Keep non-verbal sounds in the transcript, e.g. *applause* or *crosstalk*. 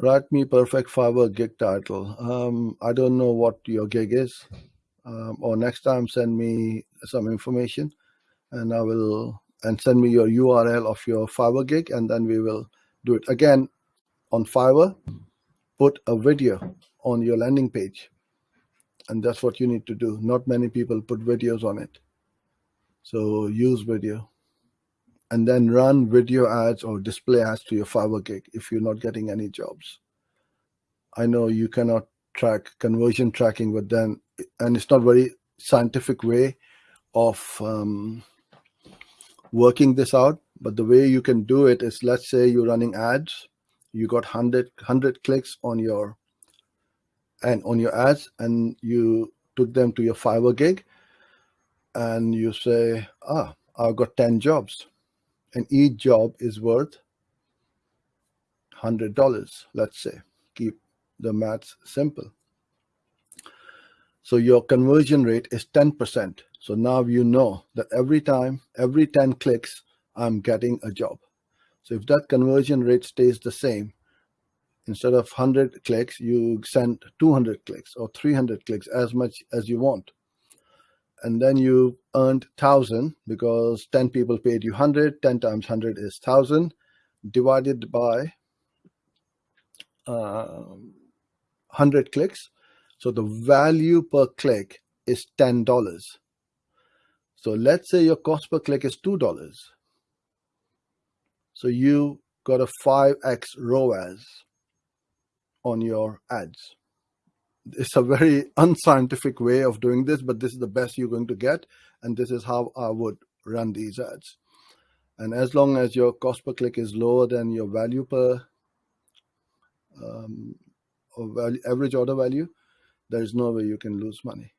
write me perfect Fiverr gig title. Um, I don't know what your gig is. Um, or next time send me some information and I will and send me your URL of your Fiverr gig and then we will do it again on Fiverr. Put a video on your landing page, and that's what you need to do. Not many people put videos on it, so use video, and then run video ads or display ads to your Fiverr gig if you're not getting any jobs. I know you cannot track conversion tracking, but then and it's not very scientific way of um, working this out. But the way you can do it is, let's say you're running ads, you got 100, 100 clicks on your and on your ads, and you took them to your Fiverr gig, and you say, ah, I've got 10 jobs, and each job is worth $100, let's say. Keep the maths simple. So your conversion rate is 10%. So now you know that every time, every 10 clicks, I'm getting a job. So if that conversion rate stays the same, instead of 100 clicks, you send 200 clicks or 300 clicks, as much as you want. And then you earned 1,000 because 10 people paid you 100, 10 times 100 is 1,000, divided by uh, 100 clicks. So the value per click is $10. So let's say your cost per click is $2. So you got a 5x ROAS on your ads. It's a very *laughs* unscientific way of doing this, but this is the best you're going to get. And this is how I would run these ads. And as long as your cost per click is lower than your value per um, or value, average order value, there is no way you can lose money.